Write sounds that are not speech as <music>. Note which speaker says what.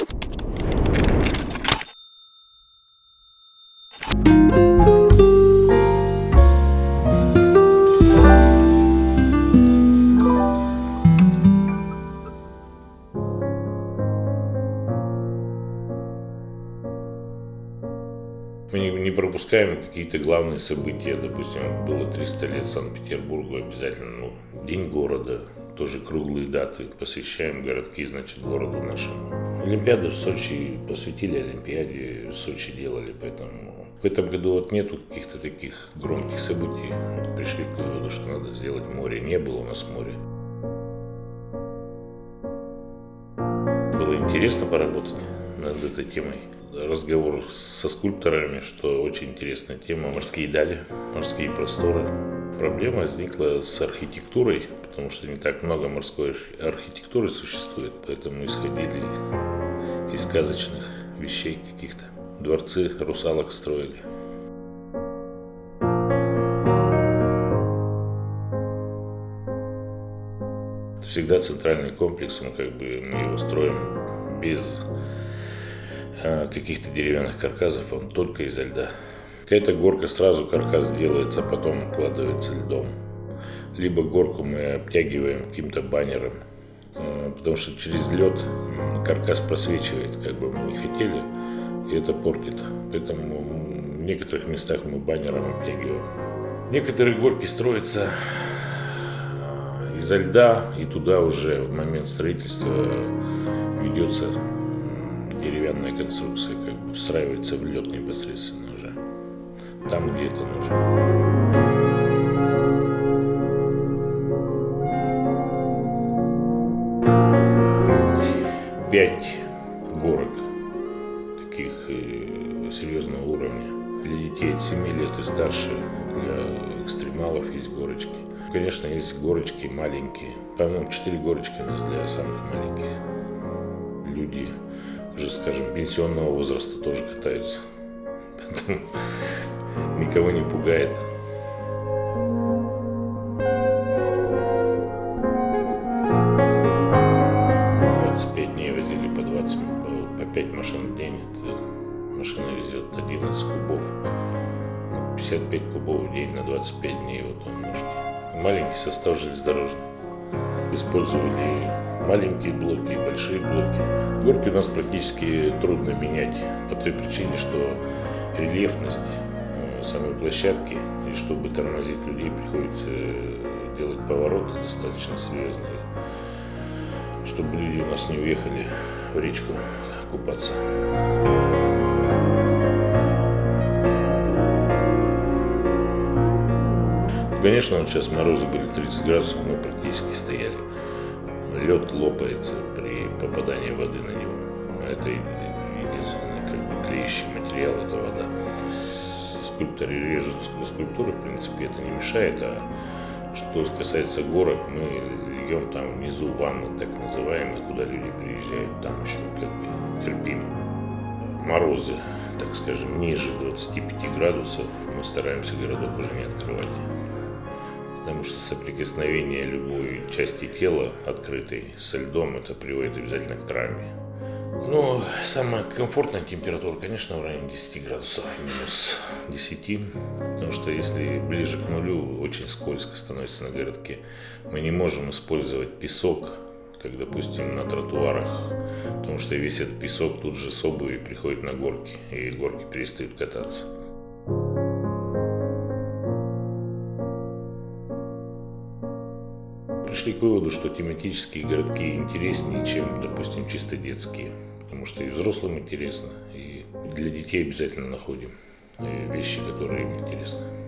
Speaker 1: Мы не, пропускаем какие-то главные события. Допустим, было 300 лет Санкт-Петербургу, обязательно ну, День города, тоже круглые даты. Посвящаем городки, значит, городу нашему. Олимпиаду в Сочи посвятили Олимпиаде, в Сочи делали, поэтому в этом году вот нету каких-то таких громких событий. Вот пришли к выводу, что надо сделать море. Не было у нас моря. Было интересно поработать над этой темой разговор со скульпторами, что очень интересная тема. Морские дали, морские просторы. Проблема возникла с архитектурой, потому что не так много морской архитектуры существует, поэтому исходили из сказочных вещей каких-то. Дворцы русалок строили. Всегда центральный комплекс, он как бы мы его строим без Э, каких-то деревянных каркасов, он только изо льда. Какая-то горка сразу каркас делается, а потом укладывается льдом. Либо горку мы обтягиваем каким-то баннером, потому что через лед каркас просвечивает, как бы мы не хотели, и это портит. Поэтому в некоторых местах мы баннером обтягиваем. Некоторые горки строятся э, изо льда, и туда уже в момент строительства ведется деревянная конструкция как бы встраивается в лед непосредственно уже, там, где это нужно. Пять горок таких э, серьезного уровня. Для детей от 7 лет и старше, для экстремалов есть горочки. Конечно, есть горочки маленькие. По-моему, 4 горочки у нас для самых маленьких. Люди уже, скажем, пенсионного возраста тоже катаются. <laughs> Поэтому никого не пугает. 5 машин в день. Это машина везет 11 кубов. 55 ну, кубов в день на 25 дней вот он может. Маленький состав железнодорожный. Использовали маленькие блоки и большие блоки. Горки у нас практически трудно менять по той причине, что рельефность э, самой площадки, и чтобы тормозить людей, приходится делать повороты достаточно серьезные, чтобы люди у нас не уехали в речку купаться. Конечно, вот сейчас морозы были 30 градусов, мы практически стояли лед лопается при попадании воды на него. Это единственный как бы, клеящий материал, это вода. Скульпторы режут скульптуры, в принципе, это не мешает, а что касается горок, мы льем там внизу ванны, так называемые, куда люди приезжают, там еще как бы терпимо. Морозы, так скажем, ниже 25 градусов, мы стараемся городок уже не открывать потому что соприкосновение любой части тела открытой со льдом это приводит обязательно к травме. Но самая комфортная температура, конечно, в районе 10 градусов, минус 10, потому что если ближе к нулю, очень скользко становится на городке. Мы не можем использовать песок, как, допустим, на тротуарах, потому что весь этот песок тут же с обуви приходит на горки, и горки перестают кататься. пришли к выводу, что тематические городки интереснее, чем, допустим, чисто детские. Потому что и взрослым интересно, и для детей обязательно находим э, вещи, которые им интересны.